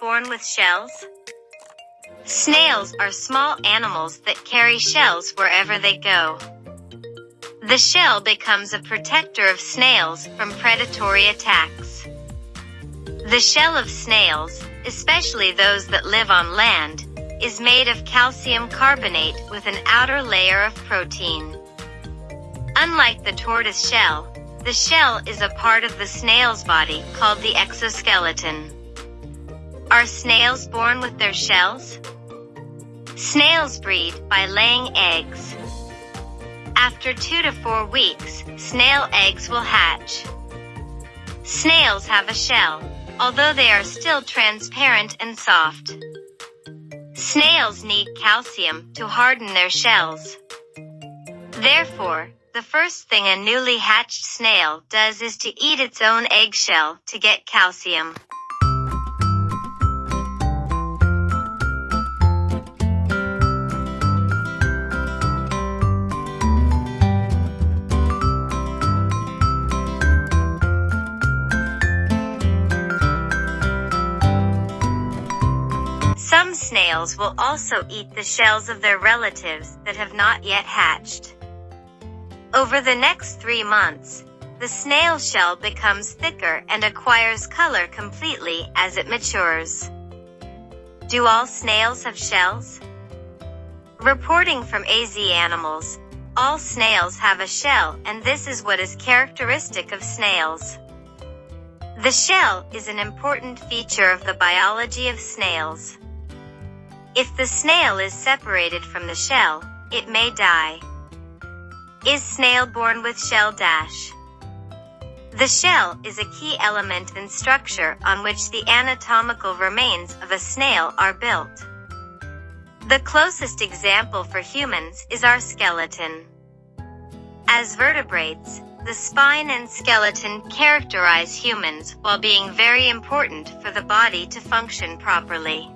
Born with shells? Snails are small animals that carry shells wherever they go. The shell becomes a protector of snails from predatory attacks. The shell of snails, especially those that live on land, is made of calcium carbonate with an outer layer of protein. Unlike the tortoise shell, the shell is a part of the snail's body called the exoskeleton. Are snails born with their shells? Snails breed by laying eggs. After two to four weeks, snail eggs will hatch. Snails have a shell, although they are still transparent and soft. Snails need calcium to harden their shells. Therefore, the first thing a newly hatched snail does is to eat its own eggshell to get calcium. Snails will also eat the shells of their relatives that have not yet hatched. Over the next three months, the snail shell becomes thicker and acquires color completely as it matures. Do all snails have shells? Reporting from AZ Animals, all snails have a shell and this is what is characteristic of snails. The shell is an important feature of the biology of snails. If the snail is separated from the shell, it may die. Is snail born with shell dash? The shell is a key element and structure on which the anatomical remains of a snail are built. The closest example for humans is our skeleton. As vertebrates, the spine and skeleton characterize humans while being very important for the body to function properly.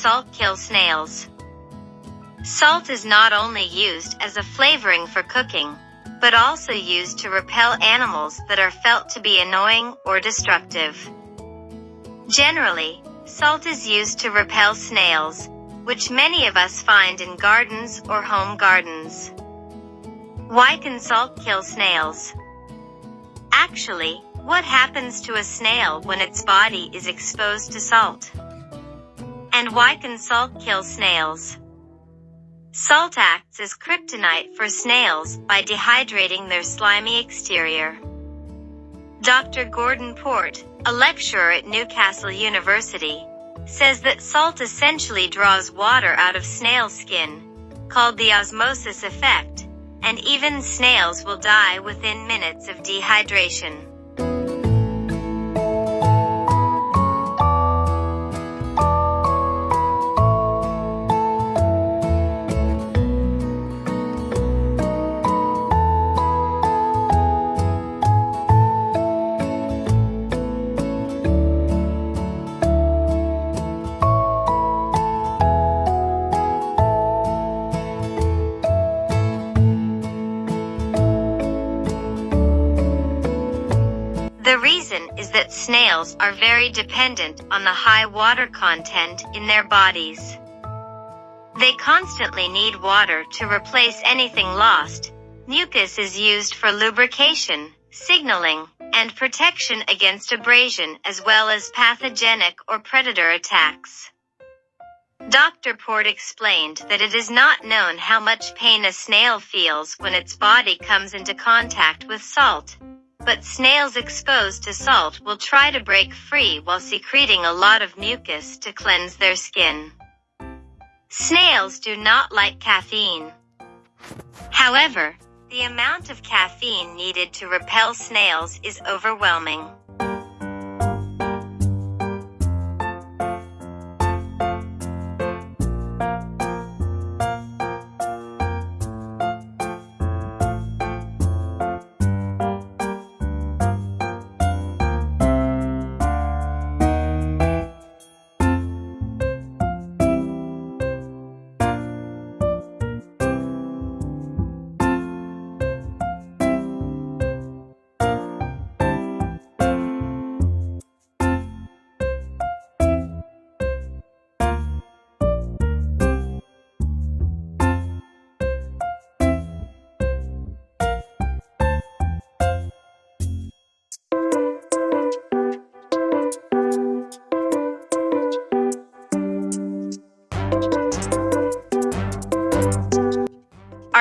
Salt kill snails? Salt is not only used as a flavoring for cooking, but also used to repel animals that are felt to be annoying or destructive. Generally, salt is used to repel snails, which many of us find in gardens or home gardens. Why can salt kill snails? Actually, what happens to a snail when its body is exposed to salt? And why can salt kill snails? Salt acts as kryptonite for snails by dehydrating their slimy exterior. Dr. Gordon Port, a lecturer at Newcastle University, says that salt essentially draws water out of snail skin, called the osmosis effect, and even snails will die within minutes of dehydration. Snails are very dependent on the high water content in their bodies. They constantly need water to replace anything lost. Mucus is used for lubrication, signaling, and protection against abrasion as well as pathogenic or predator attacks. Dr. Port explained that it is not known how much pain a snail feels when its body comes into contact with salt. But snails exposed to salt will try to break free while secreting a lot of mucus to cleanse their skin. Snails do not like caffeine. However, the amount of caffeine needed to repel snails is overwhelming.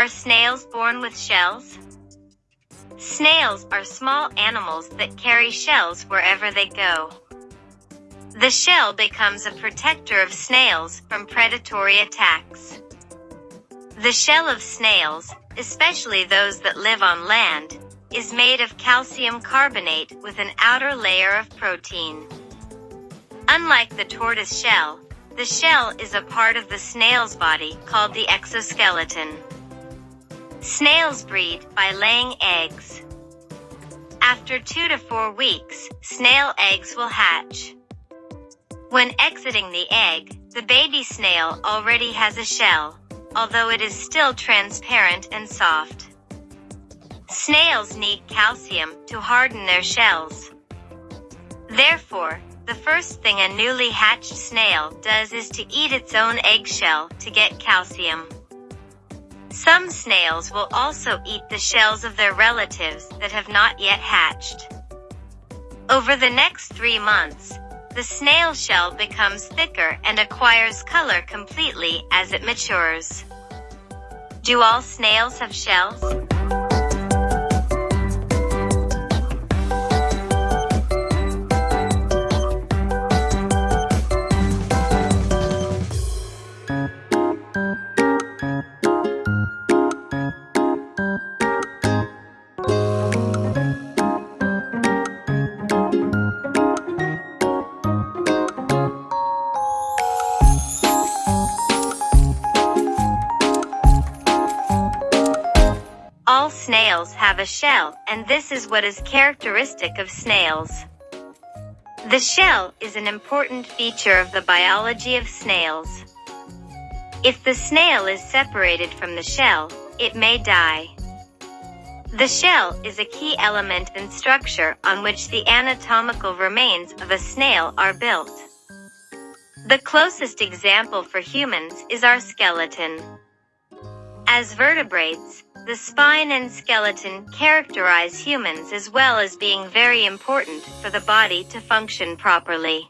Snails born with shells? Snails are small animals that carry shells wherever they go. The shell becomes a protector of snails from predatory attacks. The shell of snails, especially those that live on land, is made of calcium carbonate with an outer layer of protein. Unlike the tortoise shell, the shell is a part of the snail's body called the exoskeleton. Snails breed by laying eggs. After two to four weeks, snail eggs will hatch. When exiting the egg, the baby snail already has a shell, although it is still transparent and soft. Snails need calcium to harden their shells. Therefore, the first thing a newly hatched snail does is to eat its own eggshell to get calcium. Some snails will also eat the shells of their relatives that have not yet hatched. Over the next three months, the snail shell becomes thicker and acquires color completely as it matures. Do all snails have shells? Snails have a shell, and this is what is characteristic of snails. The shell is an important feature of the biology of snails. If the snail is separated from the shell, it may die. The shell is a key element and structure on which the anatomical remains of a snail are built. The closest example for humans is our skeleton. As vertebrates, the spine and skeleton characterize humans as well as being very important for the body to function properly.